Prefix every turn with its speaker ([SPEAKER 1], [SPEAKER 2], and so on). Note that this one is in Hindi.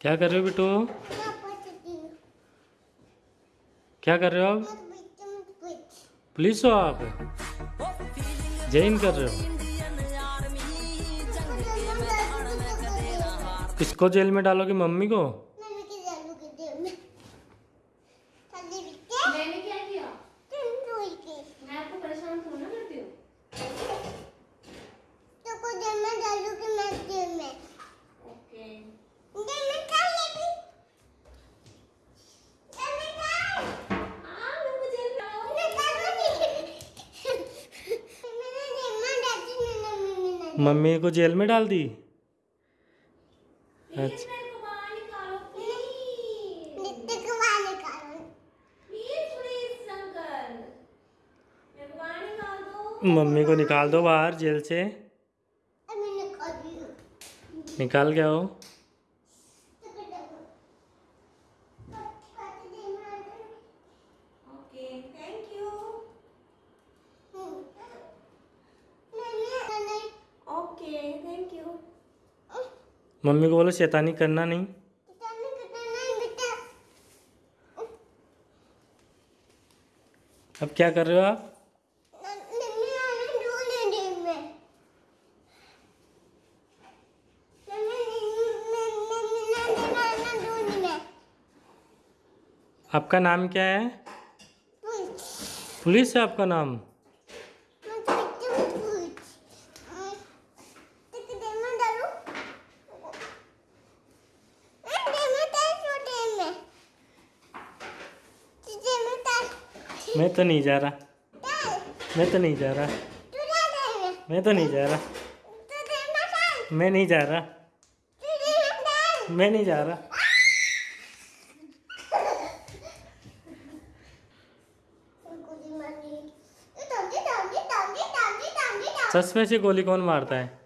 [SPEAKER 1] क्या कर रहे हो बेटू? क्या कर रहे हो आप? पुलिस हो आप? जैन कर रहे हो? किसको जेल में डालोगे? मम्मी के
[SPEAKER 2] जालू के दे में चलिए बिट्टे
[SPEAKER 3] मैंने क्या किया
[SPEAKER 2] तुम रोई के
[SPEAKER 3] मैं आपको परेशान थोड़ा ना करती हूँ
[SPEAKER 2] तो को दे में जालू के मैं दे में
[SPEAKER 3] ओके
[SPEAKER 2] दे में खा ले भी दे में खा
[SPEAKER 3] हाँ मैं मुझे लाओ
[SPEAKER 2] मैं खा लूँगी मैंने दे में डाली मैंने मम्मी
[SPEAKER 1] को जेल में डाल दी? अच्छा।
[SPEAKER 3] मेरे को बाहर निकालो प्लीज़
[SPEAKER 2] नित्य को बाहर निकालो।
[SPEAKER 3] प्लीज़ प्लीज़ शंकर मेरे को बाहर निकाल दो।
[SPEAKER 1] मम्मी को निकाल दो बाहर जेल से। निकाल गया आओ
[SPEAKER 2] तो कर दो काट दे मार
[SPEAKER 3] ओके थैंक यू
[SPEAKER 2] मम्मी नहीं
[SPEAKER 3] ओके थैंक यू
[SPEAKER 1] मम्मी को बोलो शैतानी करना नहीं। अब क्या कर रहे हो आप? आपका नाम क्या है? पुलिस है आपका नाम
[SPEAKER 2] मैं तो तुम पूछ तो कितने में डालूं मैं दे में डाल छोटे में तुझे में डाल
[SPEAKER 1] मैं तो नहीं जा रहा। मैं तो नहीं जा रहा।
[SPEAKER 2] में
[SPEAKER 1] तो नहीं जा रहा।
[SPEAKER 2] में
[SPEAKER 1] नहीं जा रहा।
[SPEAKER 2] में
[SPEAKER 1] नहीं जा रहा। में से गोली कौन मारता है?